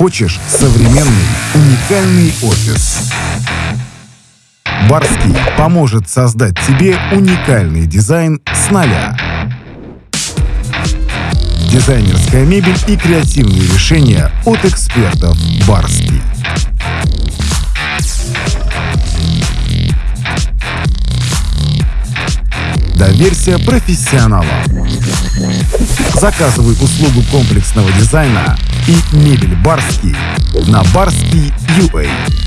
Хочешь современный, уникальный офис? Барский поможет создать тебе уникальный дизайн с нуля. Дизайнерская мебель и креативные решения от экспертов Барский. Доверься профессионалам. Заказывай услугу комплексного дизайна и мебель Барский на Барский UA.